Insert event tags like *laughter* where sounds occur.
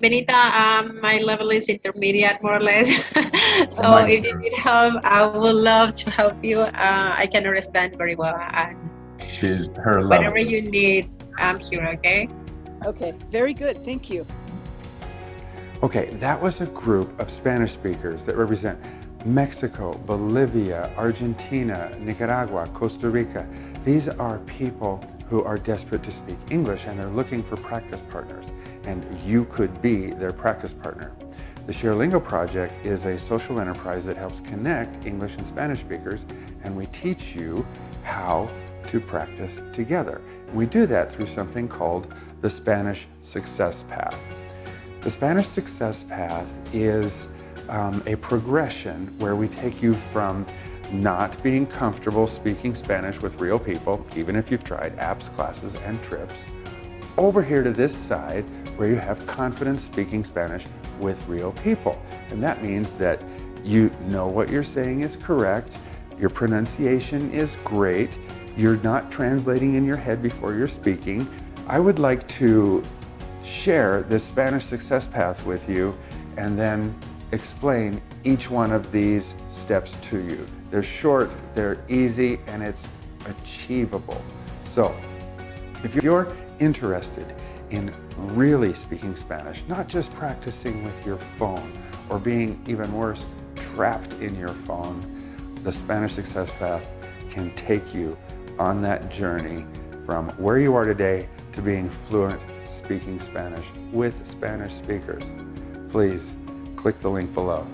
Benita, um, my level is intermediate, more or less. *laughs* so Oh, if you need help, I would love to help you. Uh, I can understand very well, and She's her level. whatever you need, I'm here. Okay. Okay, very good. Thank you. Okay, that was a group of Spanish speakers that represent Mexico, Bolivia, Argentina, Nicaragua, Costa Rica. These are people who are desperate to speak English and they're looking for practice partners. And you could be their practice partner. The ShareLingo project is a social enterprise that helps connect English and Spanish speakers and we teach you how to practice together. We do that through something called the Spanish Success Path. The Spanish Success Path is um, a progression where we take you from not being comfortable speaking Spanish with real people, even if you've tried apps, classes, and trips, over here to this side where you have confidence speaking Spanish with real people. And that means that you know what you're saying is correct, your pronunciation is great, you're not translating in your head before you're speaking. I would like to share this Spanish success path with you and then explain each one of these steps to you. They're short, they're easy, and it's achievable. So, if you're interested in really speaking Spanish, not just practicing with your phone or being even worse, trapped in your phone, the Spanish Success Path can take you on that journey from where you are today to being fluent speaking Spanish with Spanish speakers. Please click the link below.